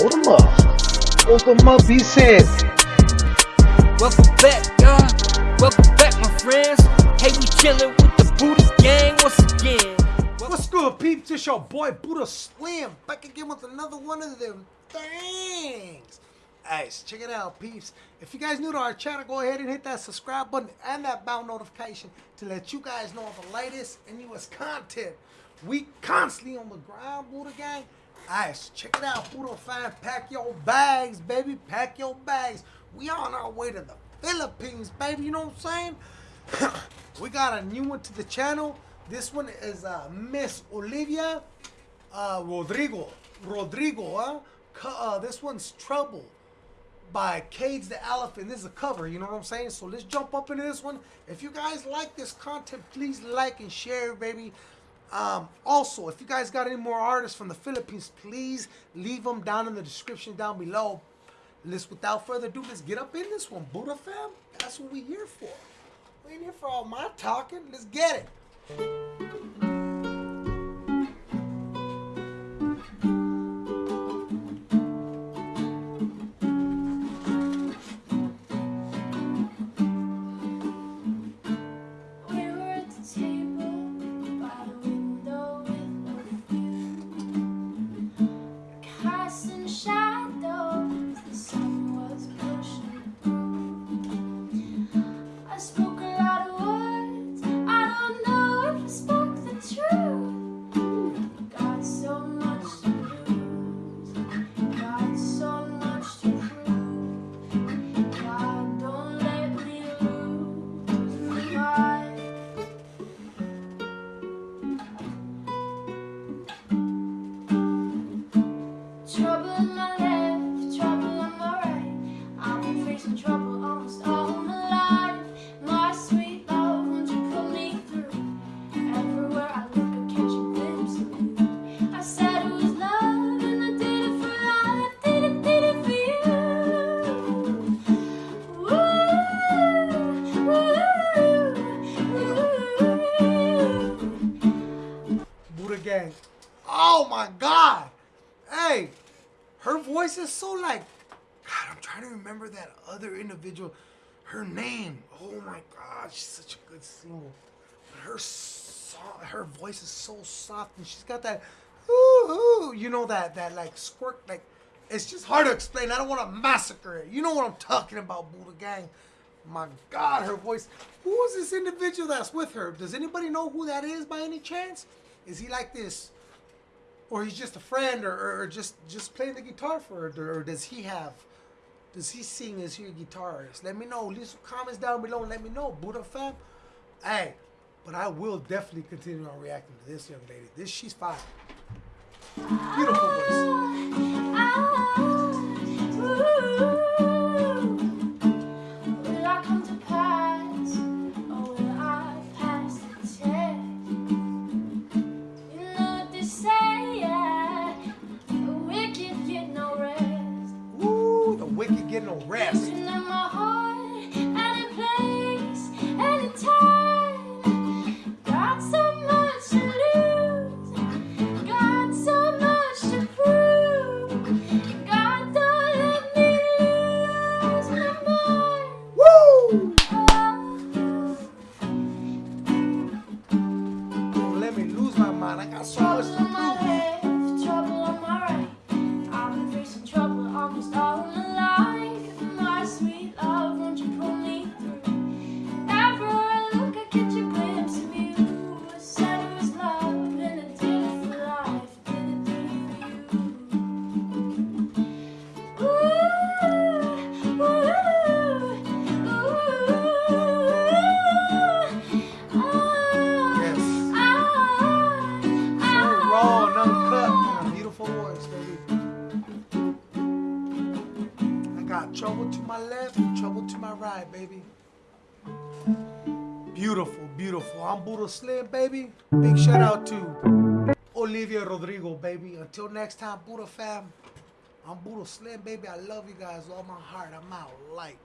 Hold them up. Hold them up, he said. Welcome back, y'all. Welcome back, my friends. Hey, we chillin' with the Buddha gang once again. What's good, peeps? It's your boy Buddha Slim back again with another one of them things. Guys, check it out, peeps. If you guys new to our channel, go ahead and hit that subscribe button and that bell notification to let you guys know of the latest and newest content. We constantly on the ground, Buddha gang. Guys, check it out, Buddha fan. Pack your bags, baby. Pack your bags. We on our way to the Philippines, baby. You know what I'm saying? we got a new one to the channel. This one is uh, Miss Olivia uh, Rodrigo. Rodrigo, huh? Uh, this one's Trouble by Cage the Elephant. This is a cover, you know what I'm saying? So let's jump up into this one. If you guys like this content, please like and share, baby. Um, also, if you guys got any more artists from the Philippines, please leave them down in the description down below. Let's, without further ado, let's get up in this one. Buddha fam, that's what we here for. We ain't here for all my talking. Let's get it. Oh my god. Hey, her voice is so like God, I'm trying to remember that other individual. Her name. Oh my god, she's such a good singer. But her so- her voice is so soft and she's got that ooh, ooh, you know that that like squirt like it's just hard to explain. I don't want to massacre it. You know what I'm talking about, Buddha gang. My God, her voice. Who is this individual that's with her? Does anybody know who that is by any chance? Is he like this, or he's just a friend, or, or, just just playing the guitar for her, or does he have? Does he sing? Is he a guitarist? Let me know. Leave some comments down below and let me know, Buddha fam. Hey, but I will definitely continue on reacting to this young lady. This she's fine. Beautiful voice. Ah. Me lose got trouble to my left, trouble to my right, baby. Beautiful, beautiful. I'm Buddha Slim, baby. Big shout out to Olivia Rodrigo, baby. Until next time, Buddha fam. I'm Buddha Slim, baby. I love you guys with all my heart. I'm out. Like.